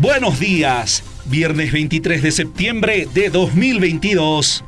Buenos días, viernes 23 de septiembre de 2022.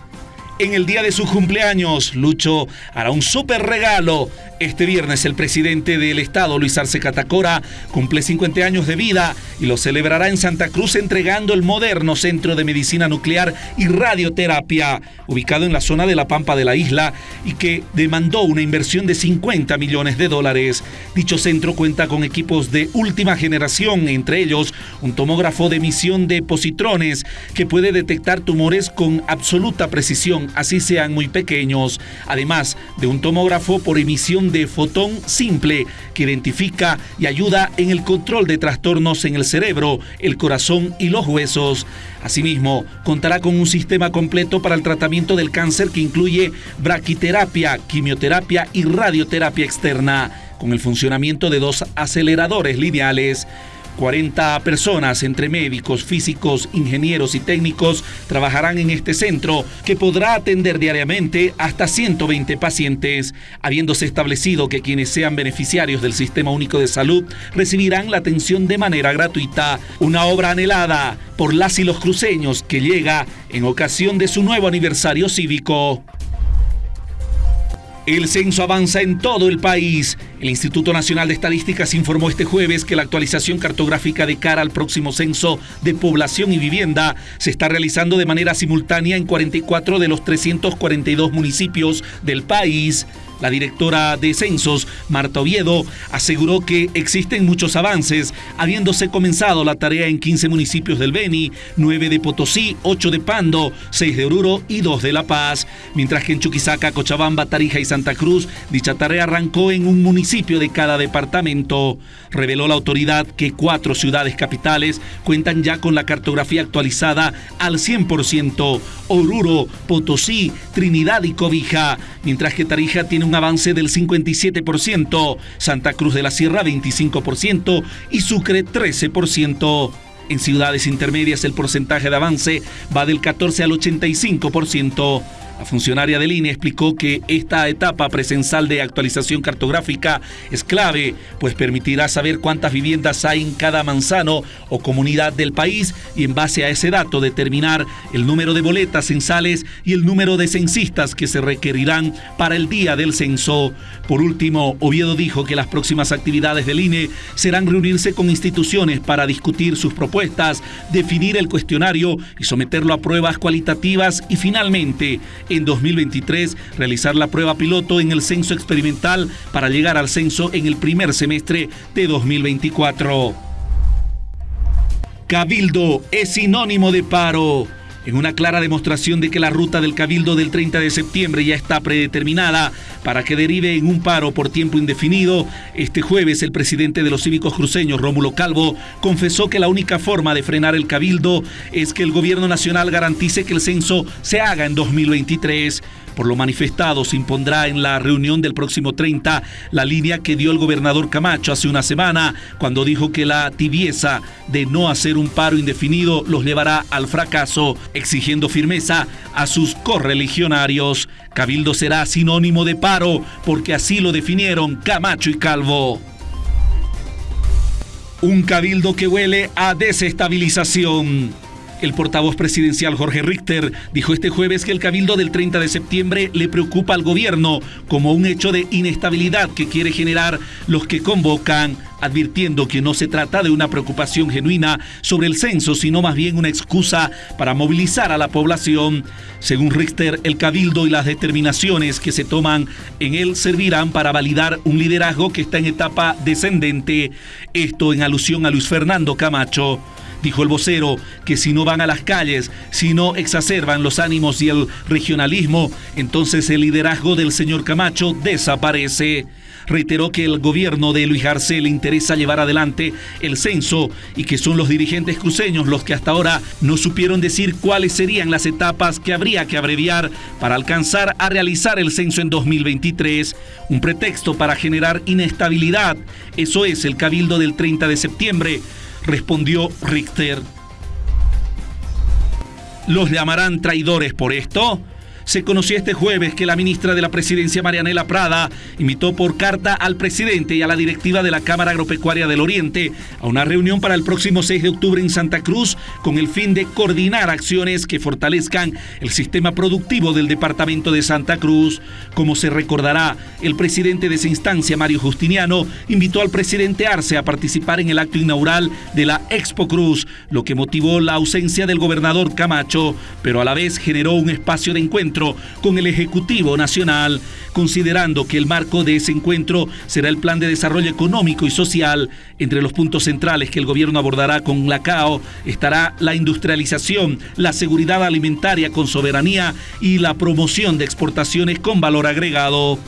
En el día de su cumpleaños, Lucho hará un súper regalo. Este viernes el presidente del estado, Luis Arce Catacora, cumple 50 años de vida y lo celebrará en Santa Cruz entregando el moderno Centro de Medicina Nuclear y Radioterapia, ubicado en la zona de la Pampa de la isla y que demandó una inversión de 50 millones de dólares. Dicho centro cuenta con equipos de última generación, entre ellos un tomógrafo de emisión de positrones que puede detectar tumores con absoluta precisión así sean muy pequeños, además de un tomógrafo por emisión de fotón simple que identifica y ayuda en el control de trastornos en el cerebro, el corazón y los huesos. Asimismo, contará con un sistema completo para el tratamiento del cáncer que incluye braquiterapia, quimioterapia y radioterapia externa, con el funcionamiento de dos aceleradores lineales. 40 personas, entre médicos, físicos, ingenieros y técnicos, trabajarán en este centro que podrá atender diariamente hasta 120 pacientes, habiéndose establecido que quienes sean beneficiarios del Sistema Único de Salud recibirán la atención de manera gratuita, una obra anhelada por las y los cruceños que llega en ocasión de su nuevo aniversario cívico. El censo avanza en todo el país. El Instituto Nacional de Estadísticas informó este jueves que la actualización cartográfica de cara al próximo censo de población y vivienda se está realizando de manera simultánea en 44 de los 342 municipios del país. La directora de Censos, Marta Oviedo, aseguró que existen muchos avances, habiéndose comenzado la tarea en 15 municipios del Beni, 9 de Potosí, 8 de Pando, 6 de Oruro y 2 de La Paz, mientras que en Chuquisaca, Cochabamba, Tarija y Santa Cruz, dicha tarea arrancó en un municipio de cada departamento. Reveló la autoridad que cuatro ciudades capitales cuentan ya con la cartografía actualizada al 100%, Oruro, Potosí, Trinidad y Cobija, mientras que Tarija tiene un avance del 57%, Santa Cruz de la Sierra 25% y Sucre 13%. En ciudades intermedias el porcentaje de avance va del 14 al 85%. La funcionaria del INE explicó que esta etapa presencial de actualización cartográfica es clave, pues permitirá saber cuántas viviendas hay en cada manzano o comunidad del país y en base a ese dato determinar el número de boletas censales y el número de censistas que se requerirán para el día del censo. Por último, Oviedo dijo que las próximas actividades del INE serán reunirse con instituciones para discutir sus propuestas, definir el cuestionario y someterlo a pruebas cualitativas y finalmente en 2023 realizar la prueba piloto en el censo experimental para llegar al censo en el primer semestre de 2024. Cabildo es sinónimo de paro. En una clara demostración de que la ruta del Cabildo del 30 de septiembre ya está predeterminada para que derive en un paro por tiempo indefinido, este jueves el presidente de los cívicos cruceños, Rómulo Calvo, confesó que la única forma de frenar el Cabildo es que el gobierno nacional garantice que el censo se haga en 2023. Por lo manifestado, se impondrá en la reunión del próximo 30 la línea que dio el gobernador Camacho hace una semana, cuando dijo que la tibieza de no hacer un paro indefinido los llevará al fracaso, exigiendo firmeza a sus correligionarios. Cabildo será sinónimo de paro, porque así lo definieron Camacho y Calvo. Un cabildo que huele a desestabilización. El portavoz presidencial Jorge Richter dijo este jueves que el cabildo del 30 de septiembre le preocupa al gobierno como un hecho de inestabilidad que quiere generar los que convocan advirtiendo que no se trata de una preocupación genuina sobre el censo, sino más bien una excusa para movilizar a la población. Según Richter, el cabildo y las determinaciones que se toman en él servirán para validar un liderazgo que está en etapa descendente, esto en alusión a Luis Fernando Camacho. Dijo el vocero que si no van a las calles, si no exacerban los ánimos y el regionalismo, entonces el liderazgo del señor Camacho desaparece. Reiteró que el gobierno de Luis Arce le interesa llevar adelante el censo y que son los dirigentes cruceños los que hasta ahora no supieron decir cuáles serían las etapas que habría que abreviar para alcanzar a realizar el censo en 2023. Un pretexto para generar inestabilidad. Eso es el cabildo del 30 de septiembre respondió Richter. ¿Los llamarán traidores por esto? Se conoció este jueves que la ministra de la Presidencia, Marianela Prada, invitó por carta al presidente y a la directiva de la Cámara Agropecuaria del Oriente a una reunión para el próximo 6 de octubre en Santa Cruz con el fin de coordinar acciones que fortalezcan el sistema productivo del departamento de Santa Cruz. Como se recordará, el presidente de esa instancia, Mario Justiniano, invitó al presidente Arce a participar en el acto inaugural de la Expo Cruz, lo que motivó la ausencia del gobernador Camacho, pero a la vez generó un espacio de encuentro con el Ejecutivo Nacional, considerando que el marco de ese encuentro será el Plan de Desarrollo Económico y Social. Entre los puntos centrales que el gobierno abordará con la CAO estará la industrialización, la seguridad alimentaria con soberanía y la promoción de exportaciones con valor agregado.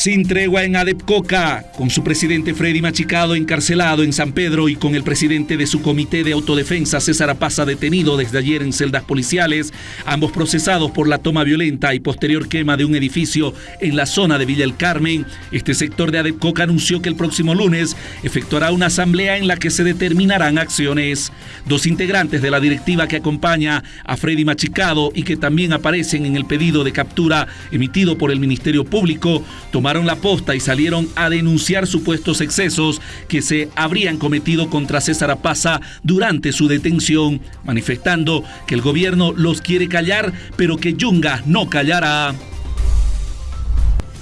Sin tregua en Adepcoca, con su presidente Freddy Machicado encarcelado en San Pedro y con el presidente de su comité de autodefensa César Apaza detenido desde ayer en celdas policiales, ambos procesados por la toma violenta y posterior quema de un edificio en la zona de Villa El Carmen, este sector de Adepcoca anunció que el próximo lunes efectuará una asamblea en la que se determinarán acciones. Dos integrantes de la directiva que acompaña a Freddy Machicado y que también aparecen en el pedido de captura emitido por el Ministerio Público, tomaron la posta y salieron a denunciar supuestos excesos que se habrían cometido contra César Apaza durante su detención, manifestando que el gobierno los quiere callar, pero que Yunga no callará.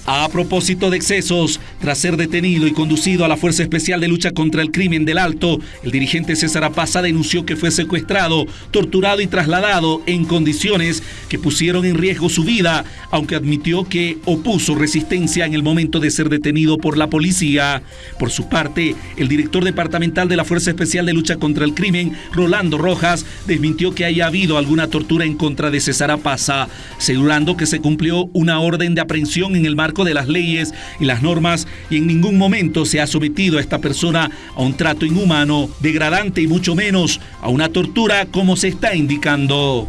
A propósito de excesos, tras ser detenido y conducido a la Fuerza Especial de Lucha contra el Crimen del Alto, el dirigente César Apaza denunció que fue secuestrado, torturado y trasladado en condiciones que pusieron en riesgo su vida, aunque admitió que opuso resistencia en el momento de ser detenido por la policía. Por su parte, el director departamental de la Fuerza Especial de Lucha contra el Crimen, Rolando Rojas, desmintió que haya habido alguna tortura en contra de César Apaza, asegurando que se cumplió una orden de aprehensión en el marco de las leyes y las normas y en ningún momento se ha sometido a esta persona a un trato inhumano, degradante y mucho menos a una tortura como se está indicando.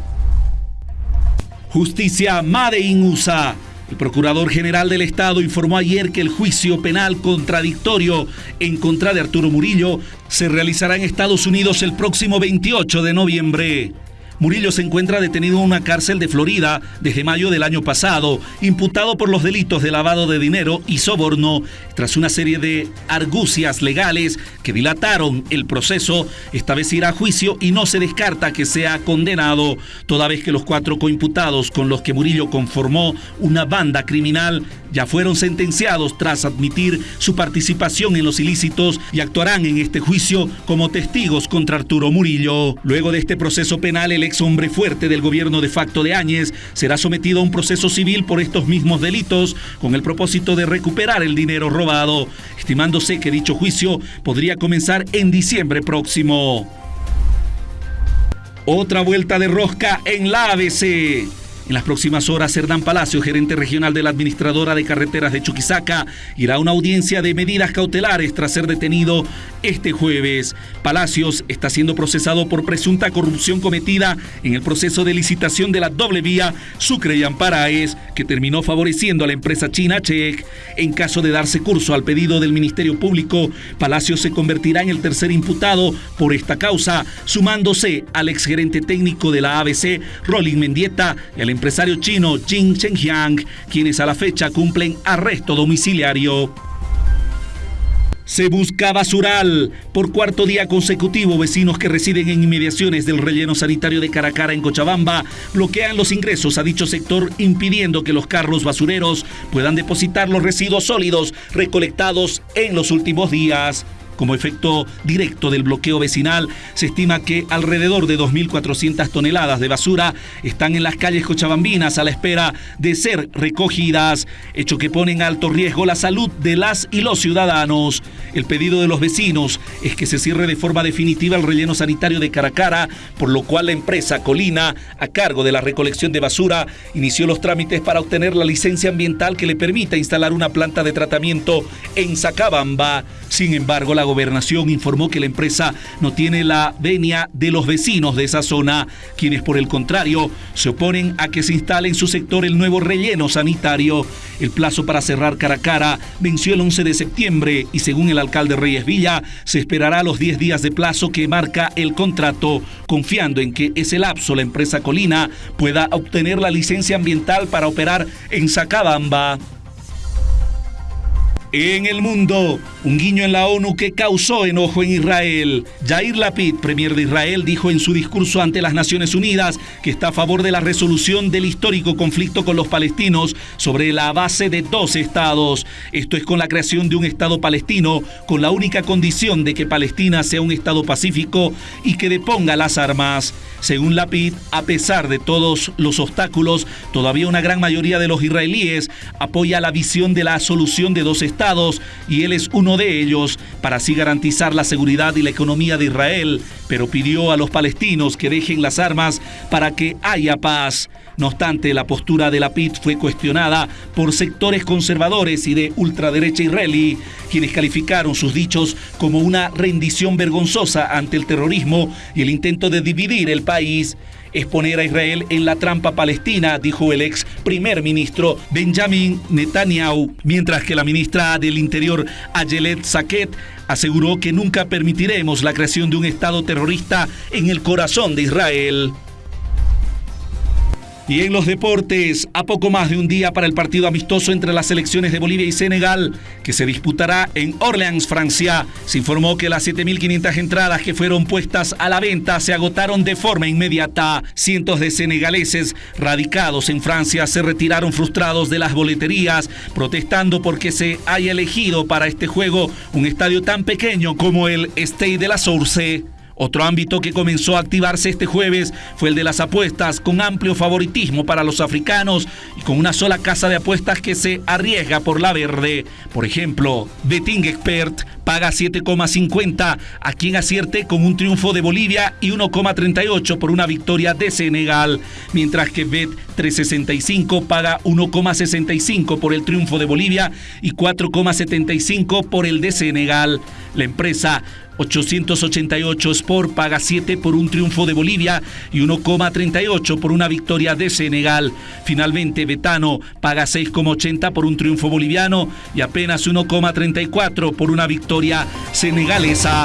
Justicia Made in USA. El Procurador General del Estado informó ayer que el juicio penal contradictorio en contra de Arturo Murillo se realizará en Estados Unidos el próximo 28 de noviembre. Murillo se encuentra detenido en una cárcel de Florida desde mayo del año pasado, imputado por los delitos de lavado de dinero y soborno, tras una serie de argucias legales que dilataron el proceso. Esta vez irá a juicio y no se descarta que sea condenado, toda vez que los cuatro coimputados con los que Murillo conformó una banda criminal ya fueron sentenciados tras admitir su participación en los ilícitos y actuarán en este juicio como testigos contra Arturo Murillo. Luego de este proceso penal, el ex hombre fuerte del gobierno de facto de Áñez será sometido a un proceso civil por estos mismos delitos con el propósito de recuperar el dinero robado, estimándose que dicho juicio podría comenzar en diciembre próximo. Otra vuelta de rosca en la ABC. En las próximas horas, Cerdán Palacio, gerente regional de la Administradora de Carreteras de Chuquisaca, irá a una audiencia de medidas cautelares tras ser detenido este jueves. Palacios está siendo procesado por presunta corrupción cometida en el proceso de licitación de la doble vía Sucre y Amparaes, que terminó favoreciendo a la empresa china Check. En caso de darse curso al pedido del Ministerio Público, Palacios se convertirá en el tercer imputado por esta causa, sumándose al exgerente técnico de la ABC, Rolling Mendieta, y al empresario chino Jin Chengjiang, quienes a la fecha cumplen arresto domiciliario. Se busca basural. Por cuarto día consecutivo, vecinos que residen en inmediaciones del relleno sanitario de Caracara en Cochabamba bloquean los ingresos a dicho sector impidiendo que los carros basureros puedan depositar los residuos sólidos recolectados en los últimos días. Como efecto directo del bloqueo vecinal, se estima que alrededor de 2.400 toneladas de basura están en las calles cochabambinas a la espera de ser recogidas, hecho que pone en alto riesgo la salud de las y los ciudadanos. El pedido de los vecinos es que se cierre de forma definitiva el relleno sanitario de Caracara, por lo cual la empresa Colina, a cargo de la recolección de basura, inició los trámites para obtener la licencia ambiental que le permita instalar una planta de tratamiento en Sacabamba. Sin embargo, la gobernación informó que la empresa no tiene la venia de los vecinos de esa zona, quienes por el contrario se oponen a que se instale en su sector el nuevo relleno sanitario. El plazo para cerrar cara a cara venció el 11 de septiembre y según el alcalde Reyes Villa, se esperará los 10 días de plazo que marca el contrato, confiando en que ese lapso la empresa Colina pueda obtener la licencia ambiental para operar en Sacabamba. En el mundo, un guiño en la ONU que causó enojo en Israel. Jair Lapid, premier de Israel, dijo en su discurso ante las Naciones Unidas que está a favor de la resolución del histórico conflicto con los palestinos sobre la base de dos estados. Esto es con la creación de un estado palestino, con la única condición de que Palestina sea un estado pacífico y que deponga las armas. Según Lapid, a pesar de todos los obstáculos, todavía una gran mayoría de los israelíes apoya la visión de la solución de dos estados y él es uno de ellos para así garantizar la seguridad y la economía de Israel, pero pidió a los palestinos que dejen las armas para que haya paz. No obstante, la postura de la PIT fue cuestionada por sectores conservadores y de ultraderecha israelí, quienes calificaron sus dichos como una rendición vergonzosa ante el terrorismo y el intento de dividir el país es poner a Israel en la trampa palestina, dijo el ex primer ministro Benjamin Netanyahu, mientras que la ministra del Interior Ayelet Saket aseguró que nunca permitiremos la creación de un Estado terrorista en el corazón de Israel. Y en los deportes, a poco más de un día para el partido amistoso entre las selecciones de Bolivia y Senegal, que se disputará en Orleans, Francia, se informó que las 7.500 entradas que fueron puestas a la venta se agotaron de forma inmediata. Cientos de senegaleses radicados en Francia se retiraron frustrados de las boleterías, protestando porque se haya elegido para este juego un estadio tan pequeño como el Stade de la Source. Otro ámbito que comenzó a activarse este jueves fue el de las apuestas, con amplio favoritismo para los africanos y con una sola casa de apuestas que se arriesga por la verde. Por ejemplo, Betting Expert paga 7,50 a quien acierte con un triunfo de Bolivia y 1,38 por una victoria de Senegal, mientras que Bet 365 paga 1,65 por el triunfo de Bolivia y 4,75 por el de Senegal. La empresa 888 Sport paga 7 por un triunfo de Bolivia y 1,38 por una victoria de Senegal. Finalmente, Betano paga 6,80 por un triunfo boliviano y apenas 1,34 por una senegalesa.